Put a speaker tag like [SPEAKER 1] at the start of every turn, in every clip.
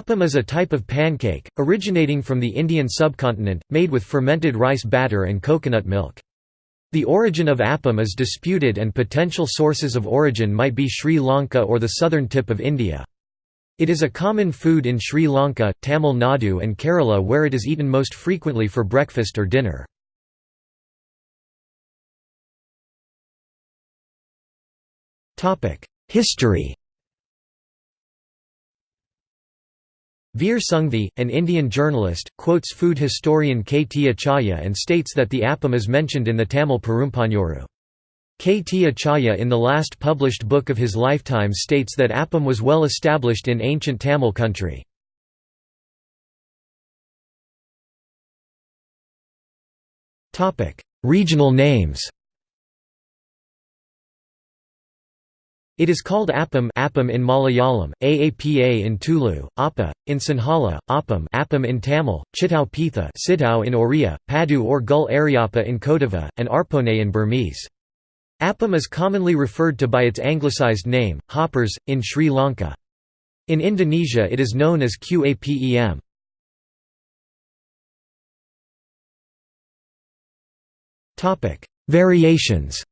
[SPEAKER 1] Appam is a type of pancake, originating from the Indian subcontinent, made with fermented rice batter and coconut milk. The origin of appam is disputed and potential sources of origin might be Sri Lanka or the southern tip of India. It is a common food in Sri Lanka, Tamil Nadu and Kerala where it is eaten most frequently for breakfast or dinner. History Veer Sanghvi, an Indian journalist, quotes food historian K. T. Achaya and states that the appam is mentioned in the Tamil Perumpanyoru. K. T. Achaya in the last published book of his lifetime states that appam was well established in ancient Tamil country. Regional names It is called appam, appam in Malayalam, aapa in Tulu, appa, in Sinhala, appam, appam in Tamil, chitau pitha sitau in Oriya, padu or gul ariappa in Kodava, and arpone in Burmese. Appam is commonly referred to by its anglicized name, hoppers, in Sri Lanka. In Indonesia it is known as qapem. Variations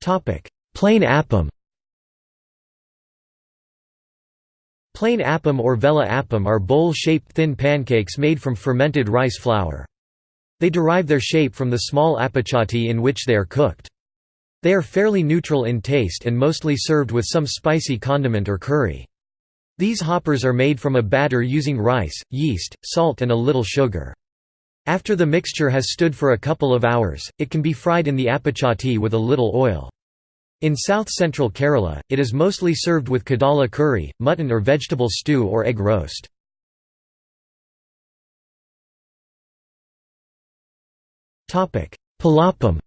[SPEAKER 1] Plain appam Plain appam or vela appam are bowl-shaped thin pancakes made from fermented rice flour. They derive their shape from the small appachati in which they are cooked. They are fairly neutral in taste and mostly served with some spicy condiment or curry. These hoppers are made from a batter using rice, yeast, salt and a little sugar. After the mixture has stood for a couple of hours, it can be fried in the appachati with a little oil. In south-central Kerala, it is mostly served with kadala curry, mutton or vegetable stew or egg roast. Palapam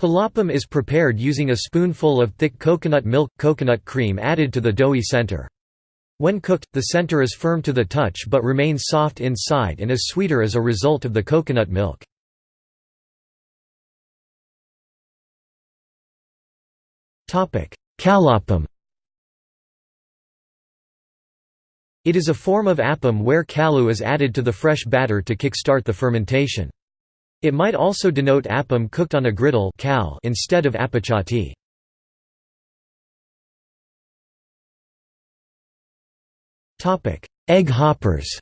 [SPEAKER 1] Palapam is prepared using a spoonful of thick coconut milk coconut cream added to the doughy center. When cooked, the center is firm to the touch but remains soft inside and is sweeter as a result of the coconut milk. Kalapam It is a form of appam where kalu is added to the fresh batter to kick-start the fermentation. It might also denote appam cooked on a griddle instead of appachati. Egg hoppers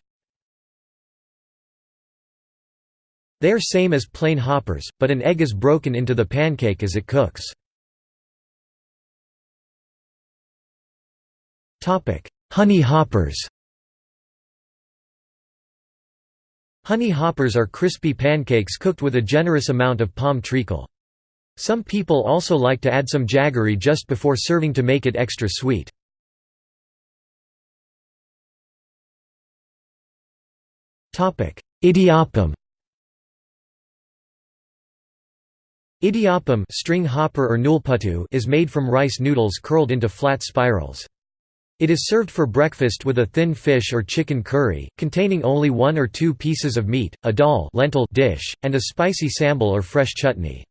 [SPEAKER 1] They are same as plain hoppers, but an egg is broken into the pancake as it cooks. Topic: Honey hoppers Honey hoppers are crispy pancakes cooked with a generous amount of palm treacle. Some people also like to add some jaggery just before serving to make it extra sweet. Idiyappam Idiyappam string hopper or is made from rice noodles curled into flat spirals. It is served for breakfast with a thin fish or chicken curry, containing only one or two pieces of meat, a dal lentil dish, and a spicy sambal or fresh chutney.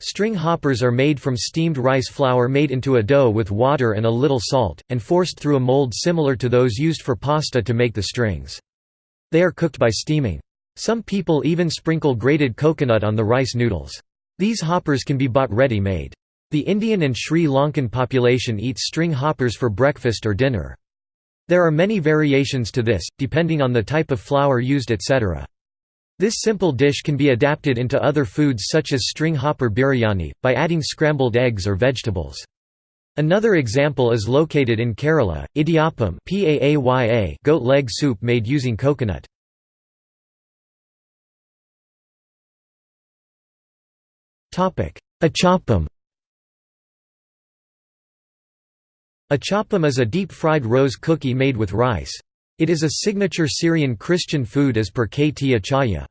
[SPEAKER 1] String hoppers are made from steamed rice flour made into a dough with water and a little salt, and forced through a mold similar to those used for pasta to make the strings. They are cooked by steaming. Some people even sprinkle grated coconut on the rice noodles. These hoppers can be bought ready-made. The Indian and Sri Lankan population eats string hoppers for breakfast or dinner. There are many variations to this, depending on the type of flour used etc. This simple dish can be adapted into other foods such as string hopper biryani, by adding scrambled eggs or vegetables. Another example is located in Kerala, idiyappam goat leg soup made using coconut. Achappam Achappam is a deep-fried rose cookie made with rice. It is a signature Syrian Christian food as per K. T. Achaya.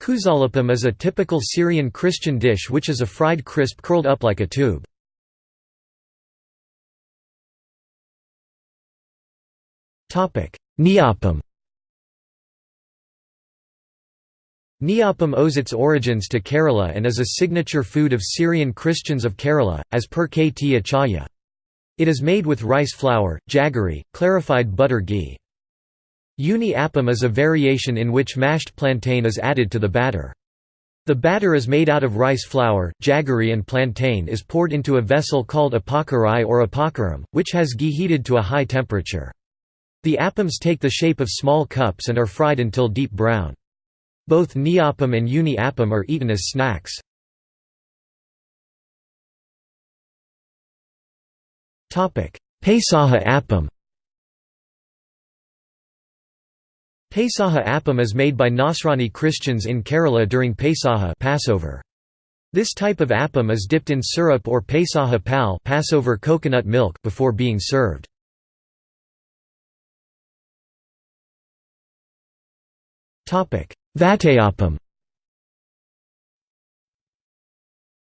[SPEAKER 1] Kuzalappam is a typical Syrian Christian dish which is a fried crisp curled up like a tube. Neoppam Neoppam owes its origins to Kerala and is a signature food of Syrian Christians of Kerala, as per K. T. Achaya. It is made with rice flour, jaggery, clarified butter ghee. Uni appam is a variation in which mashed plantain is added to the batter. The batter is made out of rice flour, jaggery and plantain is poured into a vessel called a pakarai or a which has ghee heated to a high temperature. The appams take the shape of small cups and are fried until deep brown. Both neoppam and uni appam are eaten as snacks. Pesaha appam Pesaha appam is made by Nasrani Christians in Kerala during Pesaha Passover. This type of appam is dipped in syrup or Pesaha pal Passover coconut milk before being served. Topic: Vatayapam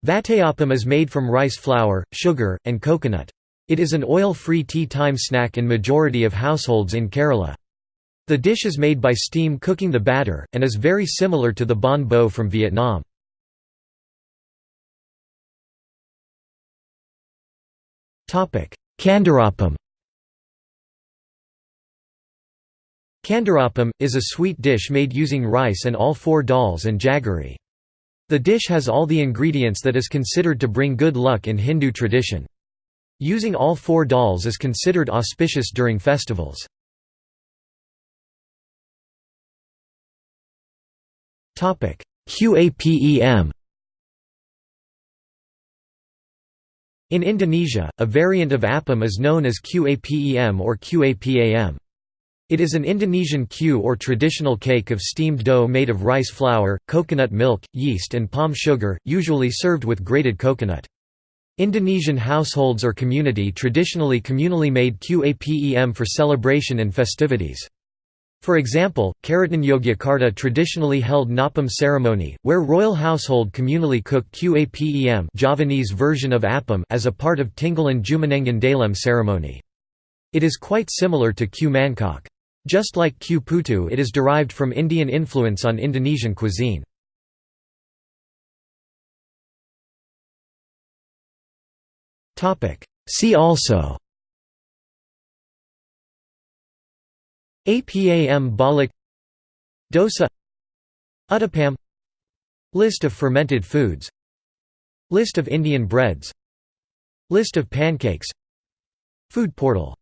[SPEAKER 1] Vatayapam is made from rice flour, sugar, and coconut. It is an oil-free tea time snack in majority of households in Kerala. The dish is made by steam cooking the batter, and is very similar to the bánh bò from Vietnam. Kandarapam Kandarapam, is a sweet dish made using rice and all four dals and jaggery. The dish has all the ingredients that is considered to bring good luck in Hindu tradition. Using all four dals is considered auspicious during festivals. Qapem In Indonesia, a variant of appam is known as Qapem or Qapam. It is an Indonesian kue or traditional cake of steamed dough made of rice flour, coconut milk, yeast and palm sugar, usually served with grated coconut. Indonesian households or community traditionally communally made Qapem for celebration and festivities. For example, Keraton Yogyakarta traditionally held Napam ceremony, where royal household communally cooked Qapem Javanese version of appam as a part of Tinggalan Jumanengan Dalem ceremony. It is quite similar to kue mangkok. Just like kue putu it is derived from Indian influence on Indonesian cuisine. See also Apam balik Dosa Uttapam List of fermented foods List of Indian breads List of pancakes Food portal